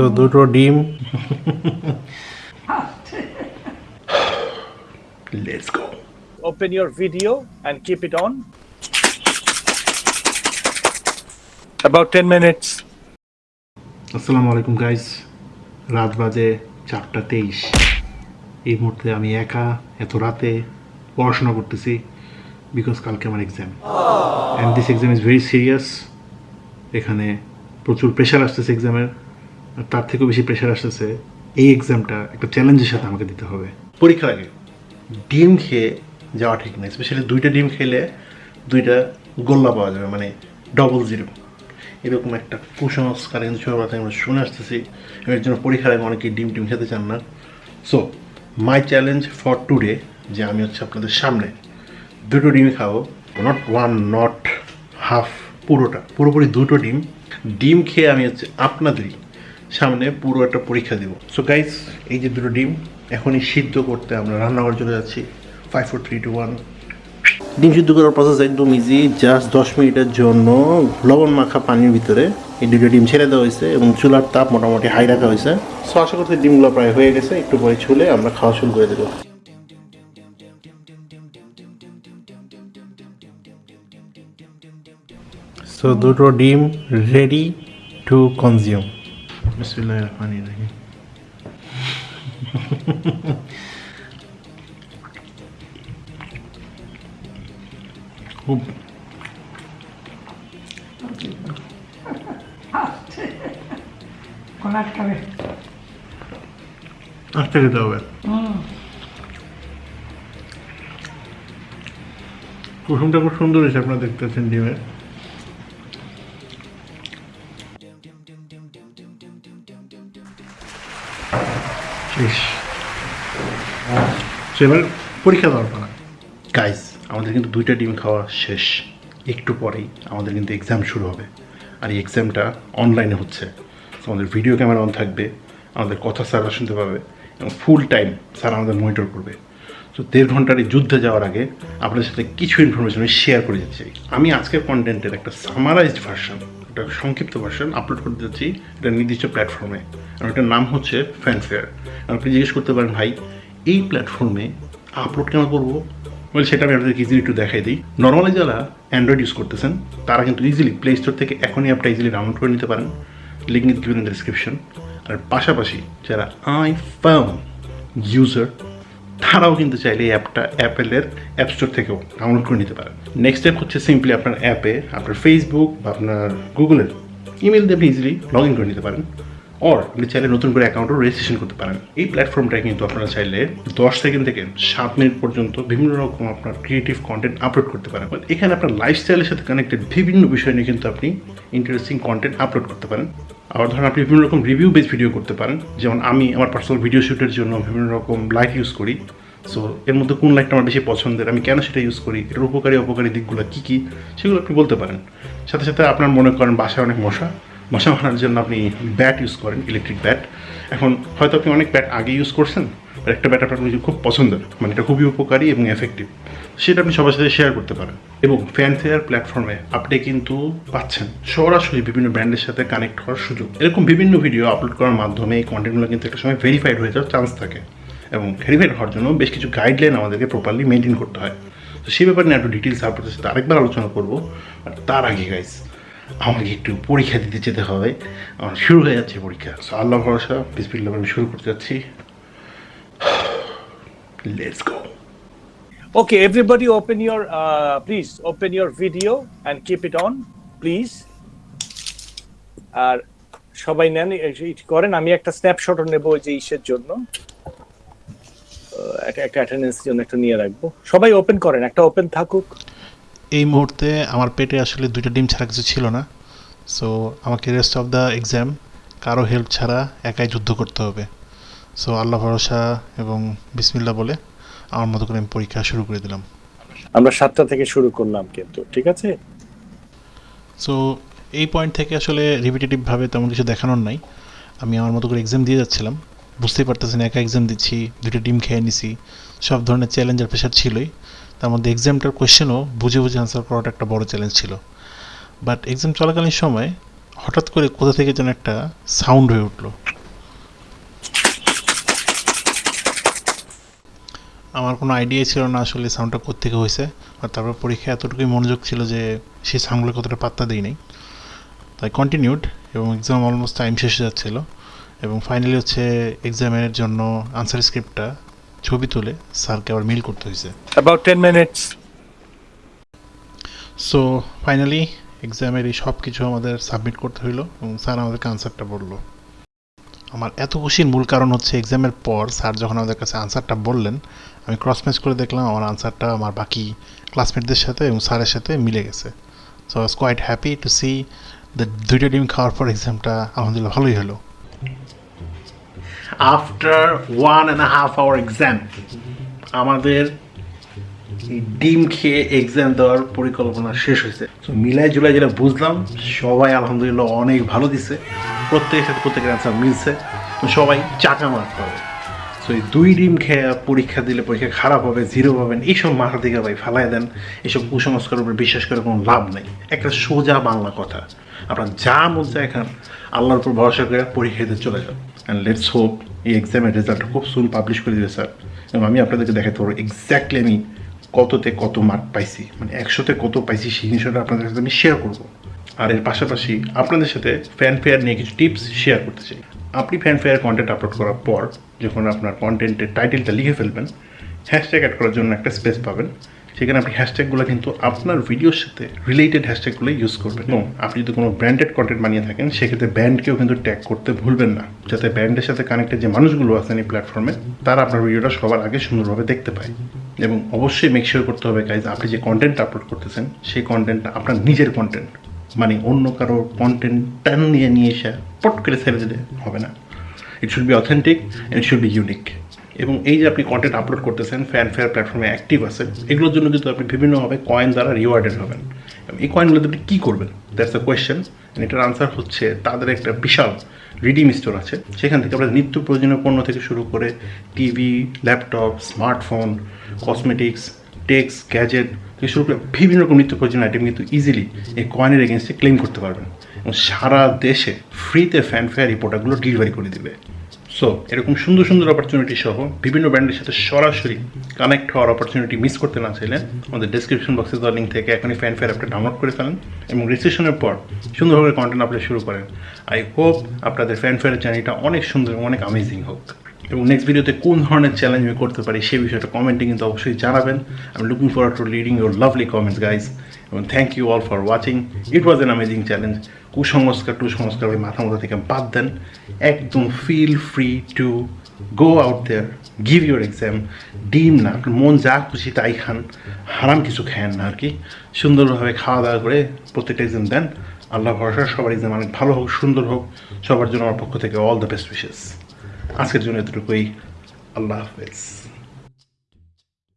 So দুটো ডিম। Let's go open your video and keep it on. About 10 minutes. আসসালামু আলাইকুম গাইস রাত বাজে চারটা তেইশ। এই মুহূর্তে আমি একা এত রাতে পড়াশোনা করতেছি বিকজ কালকে আমার exam and this exam is very serious এখানে প্রচুর প্রেশার আসতেছে এক্সামের তার থেকেও বেশি প্রেশার আসতেছে, এই এক্সামটা একটা চ্যালেঞ্জের সাথে আমাকে দিতে হবে। পরীক্ষার আগে। ডিম খেয়ে যাওয়া ঠিক না স্পেশালি দুইটা ডিম খেলে দুইটা গোল্লা পাওয়া যাবে মানে ডবল জিরো এরকম একটা কুসংস্কার কিন্তু ছোটোবেলা আমরা শুনে আসতেছি। এর জন্য পরীক্ষার আগে অনেকেই ডিম টিম খেতে চান না। So my challenge for today যে আমি হচ্ছে আপনাদের সামনে দুটো ডিম খাব নট ওয়ান নট হাফ পুরোটা। পুরোপুরি দুটো ডিম। ডিম খেয়ে আমি হচ্ছে আপনাদেরই সামনে পুরো একটা পরীক্ষা দেবো। সো গাইস এই যে দুটো ডিম, এখনই সিদ্ধ করতে আমরা রান্নাঘর চলে যাচ্ছি। Five four three two one ডিম সিদ্ধ করার প্রসেস একদম ইজি জাস্ট দশ মিনিটের জন্য লবণ মাখা পানির ভিতরে এই দুটো ডিম ছেড়ে দেওয়া হয়েছে এবং চুলার তাপ মোটামুটি হাই রাখা হয়েছে। সো আশা করতে ডিমগুলো প্রায় হয়ে গেছে, একটু পরে ছুলে আমরা খাওয়া শুরু করে দেবো। সো দুটো ডিম রেডি টু কনজিউম বিসমিল্লাহ রহমান রহিম খুব হবে কুসুমটা খুব সুন্দর হয়েছে আপনারা দেখতেছেন ডিমের। এবার পরীক্ষা দেওয়ার পালা। গাইস আমাদের কিন্তু দুইটা ডিম খাওয়া শেষ। একটু পরেই আমাদের কিন্তু এক্সাম শুরু হবে। আর এই এক্সামটা অনলাইনে হচ্ছে। আমাদের ভিডিও ক্যামেরা অন থাকবে, আমাদের কথা স্যাররা শুনতে পাবে এবং ফুল টাইম স্যার আমাদের মনিটর করবে। তো দেড় ঘণ্টার এই যুদ্ধে যাওয়ার আগে আপনাদের সাথে কিছু ইনফরমেশন আমি শেয়ার করে দিচ্ছি আমি আজকের কন্টেন্টের একটা সামারাইজড ভার্সন একটা সংক্ষিপ্ত ভার্সন আপলোড করতে যাচ্ছি একটা নির্দিষ্ট প্ল্যাটফর্মে আর ওটার নাম হচ্ছে ফ্যানফেয়ার আপনি জিজ্ঞেস করতে পারেন, ভাই, এই প্ল্যাটফর্মে আপলোড কেন করব? বলে, সেটা আমি আপনাদেরকে ইজিলি একটু দেখাই দিই। নর্মালি যারা অ্যান্ড্রয়েড ইউজ করতেছেন, তারা কিন্তু ইজিলি প্লে স্টোর থেকে এখনই অ্যাপটা ইজিলি ডাউনলোড করে নিতে পারেন। লিঙ্ক ইন ডিসক্রিপশন আর পাশাপাশি যারা আই আইফোন ইউজার তারাও কিন্তু চাইলে এই অ্যাপটা, অ্যাপেলের অ্যাপ স্টোর থেকেও ডাউনলোড করে নিতে পারেন। নেক্সট স্টেপ হচ্ছে সিম্পলি আপনার অ্যাপে আপনার ফেসবুক বা আপনার গুগলের ইমেল দিয়ে আপনি ইজিলি লগ ইন করে নিতে পারেন। অর আপনি চাইলে নতুন করে অ্যাকাউন্টও রেজিস্ট্রেশন করতে পারেন। এই প্ল্যাটফর্মটায় কিন্তু আপনারা চাইলে দশ সেকেন্ড থেকে সাত মিনিট পর্যন্ত বিভিন্ন রকম আপনার ক্রিয়েটিভ কন্টেন্ট আপলোড করতে পারেন। এখানে আপনার লাইফস্টাইলের সাথে কানেক্টেড বিভিন্ন বিষয় নিয়ে কিন্তু আপনি ইন্টারেস্টিং কন্টেন্ট আপলোড করতে পারেন। আবার ধরুন আপনি বিভিন্ন রকম রিভিউ বেস ভিডিও করতে পারেন। যেমন আমি আমার পার্সোনাল ভিডিও শ্যুটের জন্য বিভিন্ন রকম লাইট ইউজ করি। সো এর মধ্যে কোন লাইটটা আমার বেশি পছন্দের, আমি কেন সেটা ইউজ করি, এর উপকারী, অপকারী দিকগুলো কী কী, সেগুলো আপনি বলতে পারেন। সাথে সাথে আপনার মনে করেন বাসায় অনেক মশা। মশা মারার জন্য আপনি ব্যাট ইউজ করেন ইলেকট্রিক ব্যাট এখন হয়তো আপনি অনেক ব্যাট আগে ইউজ করছেন আর একটা ব্যাট আপনার খুব পছন্দের মানে এটা খুবই উপকারী এবং এফেক্টিভ সেটা আপনি সবার সাথে শেয়ার করতে পারেন। এবং ফ্যানফেয়ার প্ল্যাটফর্মে আপনি কিন্তু পাচ্ছেন। সরাসরি বিভিন্ন ব্র্যান্ডের সাথে কানেক্ট হওয়ার সুযোগ। এরকম বিভিন্ন ভিডিও আপলোড করার মাধ্যমে এই কন্টেন্টগুলো কিন্তু একটা সময় ভেরিফাইড হয়ে যাওয়ার চান্স থাকে। এবং ভেরিফাইড হওয়ার জন্য বেশ কিছু গাইডলাইন আমাদেরকে প্রপারলি মেনটেন করতে হয়। তো সেই ব্যাপারে নিয়ে একটু ডিটেলস আপনাদের সাথে আরেকবার আলোচনা করব তার আগে গাইজ আমাকে একটু পরীক্ষা দিতে যেতে হবে। আমার শুরু হয়ে যাচ্ছে পরীক্ষা। সো আল্লাহ ভরসা বিসপিল্লা আমি শুরু করতে যাচ্ছি। Let's go Okay, everybody open your, uh, please open your video and keep it on, please. আর সবাই নেন করেন আমি একটা স্ন্যাপশট নেব ওই যে ইসের জন্য। আহ, একটা একটা অ্যাটেন্ডেন্সের জন্য একটা নিয়ে রাখব। সবাই ওপেন করেন একটা ওপেন থাকুক। এই মুহূর্তে আমার পেটে আসলে দুইটা ডিম ছাড়া কিছু ছিল না। সো আমাকে রেস্ট অফ দ্য এক্সাম কারও হেল্প ছাড়া একাই যুদ্ধ করতে হবে। সো আল্লাহ ভরসা এবং বিসমিল্লা বলে আমার মতো করে আমি পরীক্ষা শুরু করে দিলাম। আমরা সাতটা থেকে শুরু করলাম কিন্তু ঠিক আছে? সো এই পয়েন্ট থেকে আসলে রিপিটেটিভভাবে তেমন কিছু দেখানোর নাই। আমি আমার মতো করে এক্সাম দিয়ে যাচ্ছিলাম। বুঝতেই পারতেছি না একা এক্সাম দিচ্ছি দুটো ডিম খেয়ে নিছি। সব ধরনের চ্যালেঞ্জ আর প্রেশার ছিলই। তার মধ্যে এক্সামটার কোয়েশ্চেনও বুঝে বুঝে আনসার করাটা একটা বড় চ্যালেঞ্জ ছিল। বাট এক্সাম চলাকালীন সময় হঠাৎ করে কোথা থেকে যেন একটা সাউন্ড হয়ে উঠল। আমার কোনো আইডিয়া ছিল না আসলে সাউন্ডটা কোথেকে হয়েছে। আর তারপর পরীক্ষায় এতটুকুই মনোযোগ ছিল যে সেই সাউন্ডগুলো কতটা পাত্তা দিই নাই। তাই কন্টিনিউড এবং এক্সাম অলমোস্ট টাইম শেষে যাচ্ছিল। এবং ফাইনালি হচ্ছে এক্সামের জন্য আনসার স্ক্রিপ্টটা ছবি তুলে স্যারকে আবার মেল করতে হয়েছে About 10 minutes. সো ফাইনালি এক্সামের এই সব কিছু আমাদের সাবমিট করতে হইল এবং স্যার আমাদেরকে আনসারটা বলল। আমার এত খুশির মূল কারণ হচ্ছে এক্সামের পর স্যার যখন আমাদের কাছে আনসারটা বললেন আমি ক্রস ম্যাচ করে দেখলাম আমার আনসারটা আমার বাকি ক্লাসমেটদের সাথে এবং স্যারের সাথে মিলে গেছে। So I was quite happy to see the দুইটা ডিম খাওয়ার পর এক্সামটা আলহামদুলিল্লাহ ভালোই হলো। After one and half hour exam আমাদের ডিম খেয়ে এক্সাম দেওয়ার পরিকল্পনা শেষ হয়েছে। তো মিলাই জুলাই যেটা বুঝলাম, সবাই আলহামদুলিল্লাহ অনেক ভালো দিছে। প্রত্যেকের সাথে প্রত্যেকের অ্যান্সার মিলছে। তো সবাই চাকা মার্ক পাবে। তো এই দুই ডিম খেয়ে পরীক্ষা দিলে পরীক্ষা খারাপ হবে জিরো পাবেন, এইসব মাথা থেকে ভাই ফেলাই দেন। এইসব কুসংস্কারের উপর বিশ্বাস করে কোনো লাভ নেই। একটা সোজা বাংলা কথা। আপনার যা মন এখন আল্লাহর উপর ভরসা করে পরীক্ষা দিতে চলে যান। অ্যান্ড লেটস হোপ এই এক্সামের রেজাল্ট খুব সুন পাবলিশ করে দেবে স্যার এবং আমি আপনাদেরকে দেখাতে পারব এক্স্যাক্টলি আমি কততে কত মার্ক পাইছি। মানে একশোতে কত পাইছি সেই জিনিসটা আপনাদের সাথে আমি শেয়ার করব। আর এর পাশাপাশি আপনাদের সাথে ফ্যান ফেয়ার নিয়ে কিছু টিপস শেয়ার করতে চাই। আপনি ফ্যান ফেয়ার কন্টেন্ট আপলোড করার পর যখন আপনার কন্টেন্টের টাইটেলটা লিখে ফেলবেন হ্যাশট্যাগ অ্যাড করার জন্য একটা স্পেস পাবেন। সেখানে আপনি হ্যাশট্যাগুলো কিন্তু আপনার ভিডিওর সাথে রিলেটেড হ্যাশট্যাগুলো ইউজ করবেন। এবং আপনি যদি কোনো ব্র্যান্ডেড কন্টেন্ট বানিয়ে থাকেন সেক্ষেত্রে ব্র্যান্ডকেও কিন্তু ট্যাগ করতে ভুলবেন না। যাতে ব্র্যান্ডের সাথে কানেক্টেড যে মানুষগুলো আছেন এই প্ল্যাটফর্মে তারা আপনার ভিডিওটা সবার আগে সুন্দরভাবে দেখতে পায়। এবং অবশ্যই মেকশিওর করতে হবে গাইজ আপনি যে কন্টেন্ট আপলোড করতেছেন সেই কন্টেন্টটা আপনার নিজের কন্টেন্ট মানে অন্য কারও কন্টেন্ট টান নিয়ে নিয়ে এসে পট করে ছেড়ে দিলে হবে না। It should be authentic it should be unique এবং এই যে আপনি কন্টেন্ট আপলোড করতেছেন ফ্যান ফেয়ার প্ল্যাটফর্মে অ্যাক্টিভ আছে, এগুলোর জন্য কিন্তু আপনি বিভিন্নভাবে কয়েন দ্বারা রিওয়ার্ডেড হবেন। এই কয়েনগুলোতে আপনি কী করবেন? দ্যাটস দ্য কোয়েশ্চেন এটার আনসার হচ্ছে তাদের একটা বিশাল রিডিম স্টোর আছে। সেখান থেকে আমরা নিত্য প্রয়োজনীয় পণ্য থেকে শুরু করে TV laptop smartphone cosmetics tech gadget থেকে শুরু করে বিভিন্ন রকম নিত্য প্রয়োজনীয় আইটেম কিন্তু ইজিলি এই কয়েনের এগেনস্টে ক্লেম করতে পারবেন। এবং সারা দেশে ফ্রিতে ফ্যান ফেয়ার এই প্রোডাক্টগুলো ডেলিভারি করে দিবে। সো এরকম সুন্দর সুন্দর অপরচুনিটি সহ বিভিন্ন ব্র্যান্ডের সাথে সরাসরি কানেক্ট হওয়ার অপরচুনিটি মিস করতে না চাইলে আমাদের ডেসক্রিপশন বক্সে দেওয়া লিঙ্ক থেকে এখনই ফ্যান ফেয়ার অ্যাপটা ডাউনলোড করে ফেলেন এবং রেজিস্ট্রেশনের পর সুন্দরভাবে কন্টেন্ট আপলোড শুরু করেন। আই হোপ আপনাদের ফ্যান ফেয়ারের জার্নিটা অনেক সুন্দর এবং অনেক আমেজিং হোক। এবং নেক্সট ভিডিওতে কোন ধরনের চ্যালেঞ্জ আমি করতে পারি সেই বিষয়টা কমেন্টে কিন্তু অবশ্যই জানাবেন। আমি looking forward to leading your lovely comments guys এবং thank you all for watching it was an amazing challenge কুসংস্কার, টুসংস্কার ওই মাথা মতো থেকে বাদ দেন। একদম feel free to go out there give your exam ডিম না, মন যা খুশি তাই খান, হারাম কিছু খান না আর কি সুন্দরভাবে খাওয়া দাওয়া করে প্রত্যেকটা এক্সাম দেন। আল্লাহ ভরসা, সবার এক্সাম অনেক ভালো হোক, সুন্দর হোক। সবার জন্য আমার পক্ষ থেকে অল দ্য বেস্ট উইশেস আজকের জন্য এতটুকুই। আল্লাহ হাফেজ।